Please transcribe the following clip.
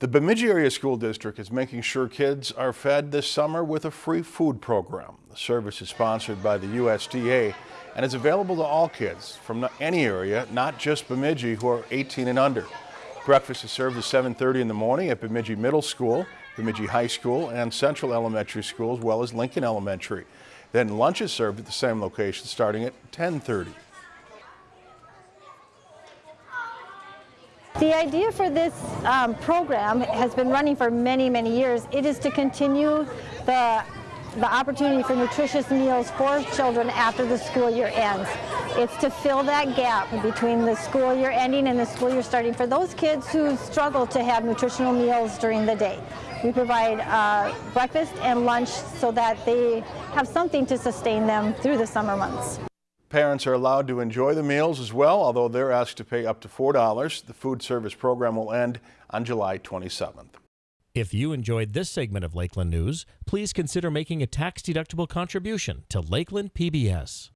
The Bemidji Area School District is making sure kids are fed this summer with a free food program. The service is sponsored by the USDA and is available to all kids from any area, not just Bemidji, who are 18 and under. Breakfast is served at 7.30 in the morning at Bemidji Middle School, Bemidji High School, and Central Elementary School, as well as Lincoln Elementary. Then lunch is served at the same location starting at 10.30. The idea for this um, program has been running for many, many years. It is to continue the, the opportunity for nutritious meals for children after the school year ends. It's to fill that gap between the school year ending and the school year starting for those kids who struggle to have nutritional meals during the day. We provide uh, breakfast and lunch so that they have something to sustain them through the summer months. Parents are allowed to enjoy the meals as well, although they're asked to pay up to $4. The food service program will end on July 27th. If you enjoyed this segment of Lakeland News, please consider making a tax-deductible contribution to Lakeland PBS.